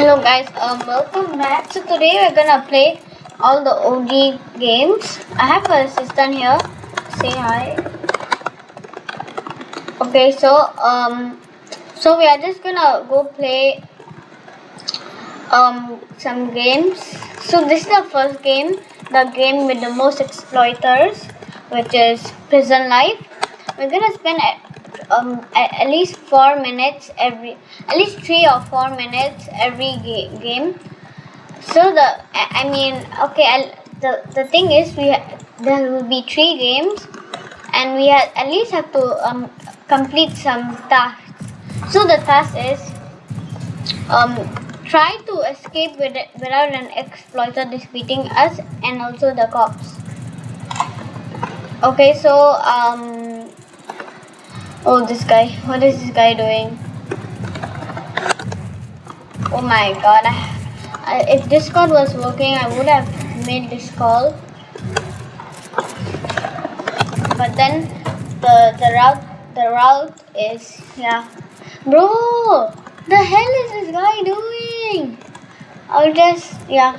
Hello guys, um, welcome back. So today we're gonna play all the OG games. I have an assistant here. Say hi. Okay, so um, so we are just gonna go play um some games. So this is the first game, the game with the most exploiters, which is Prison Life. We're gonna spend um, at, least four minutes every at least three or four minutes every ga- game. So the i I mean okay I'll, the the thing is we there will be three games and we ha- at least have to um, complete some tasks. So the task is um, try to escape with it, without an exploiter defeating us and also the cops. Okay so um Oh, this guy. What is this guy doing? Oh my god. I, I, if was working, I would have made this call. But then the the route the route is yeah. Bro, the hell is this guy doing? I'll just yeah.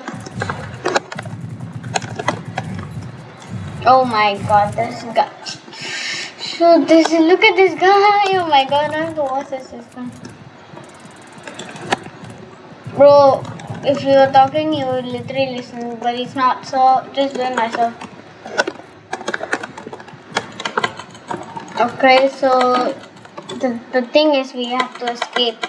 Oh my god, this guy. So this look at this guy. Oh my god, I have to watch this system. Bro, if you were talking you would literally listen, but he's not, so just do it myself. Okay, so the, the thing is we have to escape.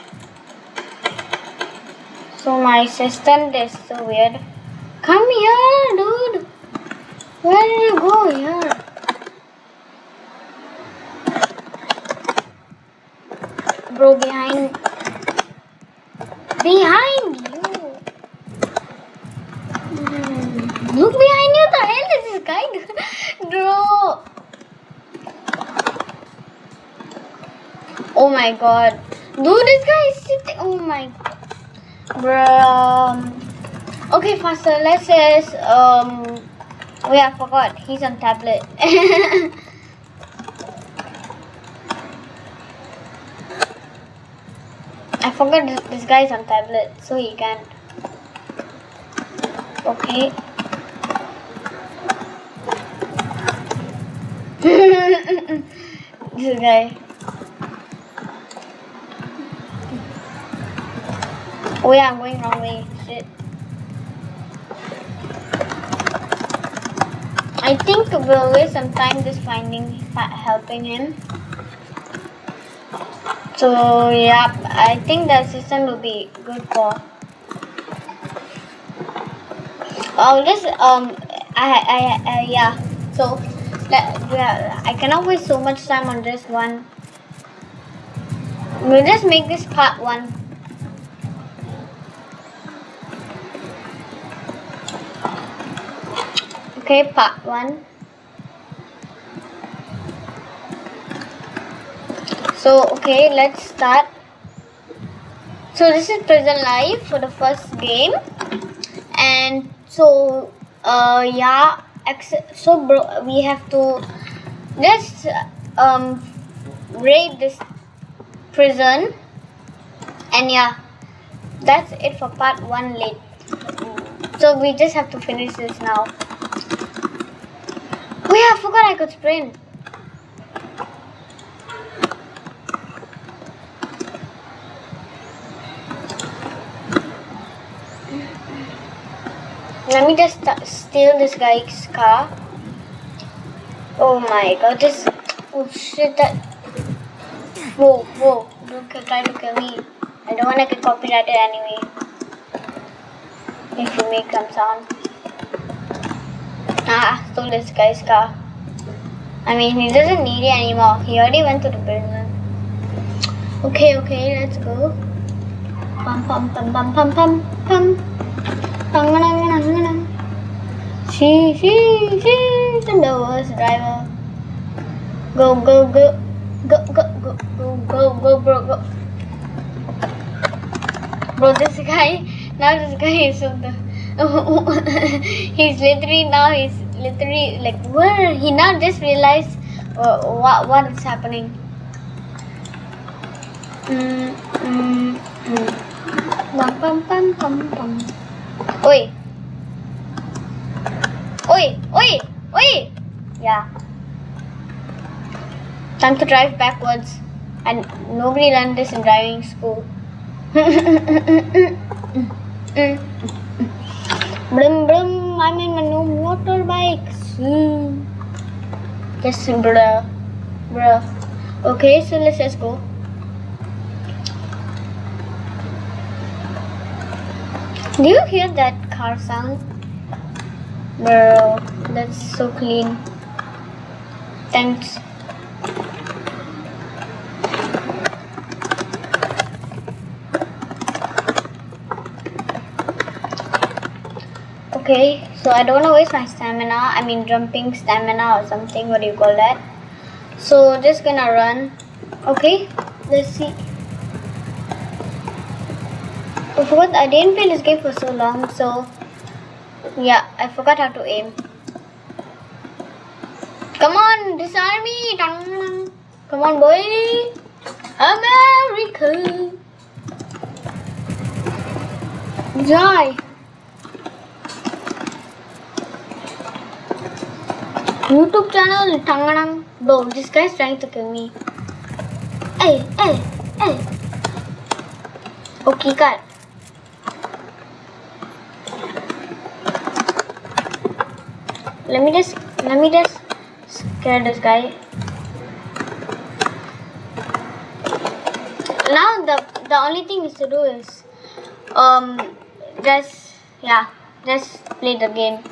So my assistant is so weird. Come here, dude. Where did you go here? Bro, behind. Behind you. Hmm, Look behind you. The hell is this guy? Bro. Oh my god. Dude, this guy is sitting. Oh my. Bro. um, Okay, faster. Let's just. Um. Yeah, I forgot. He's on tablet. I forgot this, this guy's on tablet, so he can't. Okay. this guy. Oh yeah, I'm going wrong way. Shit. I think we'll waste some time just finding, helping him. So yeah, I think the assistant will be good for. I'll just um, I I, I yeah. So that yeah, I cannot waste so much time on this one. We'll just make this part one. Okay, part one. So okay, let's start. So this is prison life for the first game, and so uh yeah, so bro, we have to just um raid this prison, and yeah, that's it for part one. Late. So we just have to finish this now. Oh yeah, I forgot I could sprint. Let me just steal this guy's car. Oh my god, this. Oh shit, that. Whoa, whoa. Don't try to kill me. I don't wanna get copyrighted anyway. If you make some sound. Ah, stole this guy's car. I mean, he doesn't need it anymore. He already went to the prison. Okay, okay, let's go. Pum pum pum pum pum pum pum. Pum-a-dum-a-dum-a-dum. She, she, the worst driver. Go, go, go. Go, go, go, go, go, go, bro, go. Bro, this guy, now this guy is so the. he's literally now, he's literally like, where? He now just realized uh, what, what is happening. Mm, mm, mm. Bum. Oi. Oi, oi, oi. Yeah. Time to drive backwards. And nobody learned this in driving school. Brum brum, I'm in my new motorbike. Zoom. Hmm. Yes, bruh. Bruh. Okay, so let's just go. Do you hear that car sound? Bro, that's so clean. Thanks. Okay, so I don't want to waste my stamina. I mean, jumping stamina or something. What do you call that? So just gonna run. Okay, let's see. I forgot I didn't play this game for so long, so yeah, I forgot how to aim. Come on, disarm me! Come on, boy! America! Die! YouTube channel, Tanganang. Bro, this guy's trying to kill me. Hey, hey, hey! Okay, cut. Let me just let me just scare this guy. Now the the only thing is to do is um just yeah just play the game.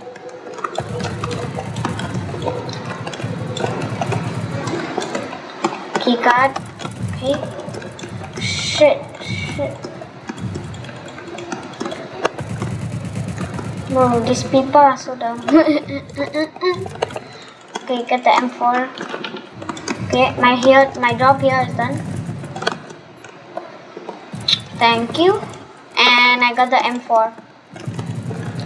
Keycard. Okay. Shit. Shit. Bro, these people are so dumb. okay, get the M4. Okay, my here, my job here is done. Thank you. And I got the M4.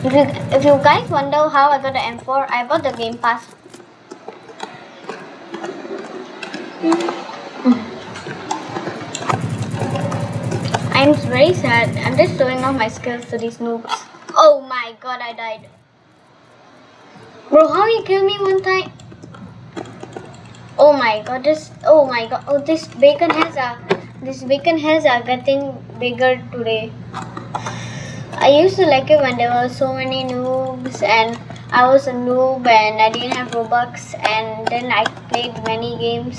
If you, if you guys wonder how I got the M4, I bought the Game Pass. I'm very sad. I'm just showing off my skills to these noobs. Oh my god, I died. Bro, how you kill me one time? Oh my god, this oh my god, oh this bacon has a this bacon has a getting bigger today. I used to like it when there were so many noobs and I was a noob and I didn't have Robux and then I played many games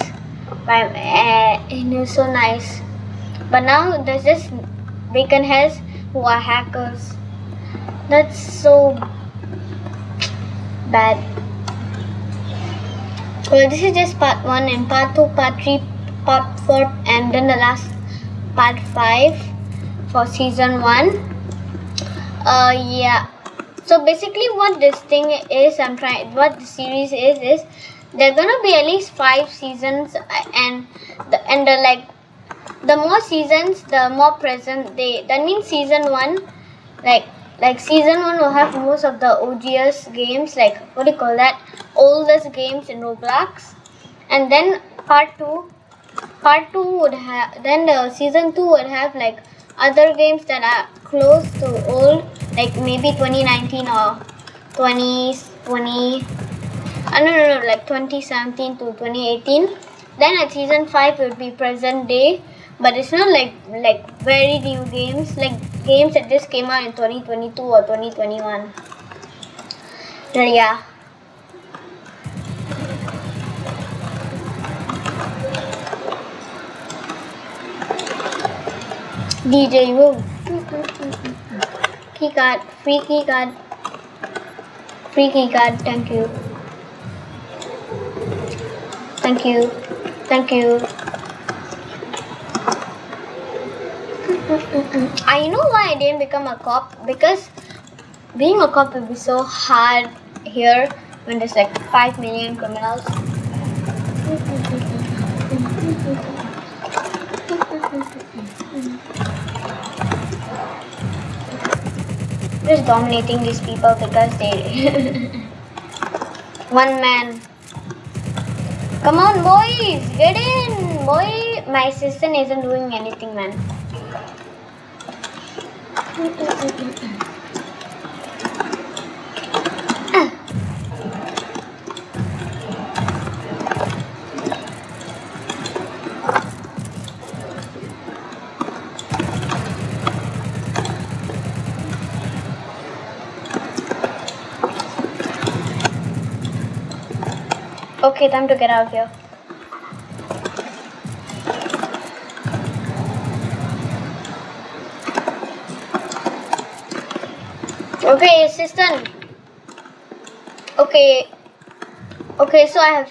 but uh, it was so nice. But now there's just bacon heads who are hackers. That's so bad. Well, this is just part 1 and part 2, part 3, part 4 and then the last part 5 for season 1. Uh, yeah. So basically what this thing is, I'm trying, what the series is, is there are gonna be at least 5 seasons and the, and the like, the more seasons, the more present they, that means season 1, like like season 1 will have most of the OGS games like what do you call that? Oldest games in Roblox. And then part 2 part 2 would have then the season 2 would have like other games that are close to old like maybe 2019 or 2020 I don't know like 2017 to 2018 then at season 5 it would be present day but it's not like like very new games like games that just came out in 2022 or 2021 so yeah. DJ Woo key card free key card. Free key card thank you. Thank you. Thank you I know why I didn't become a cop because being a cop would be so hard here when there's like 5 million criminals. Just dominating these people because they. One man. Come on, boys! Get in! Boy! My assistant isn't doing anything, man. Okay, time to get out of here. Okay, assistant. Okay. Okay, so I have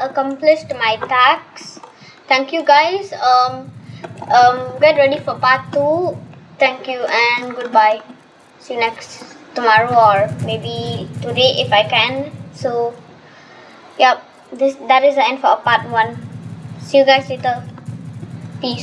accomplished my task. Thank you guys. Um, um, get ready for part two. Thank you and goodbye. See you next tomorrow or maybe today if I can. So, yep, this that is the end for part one. See you guys later. Peace.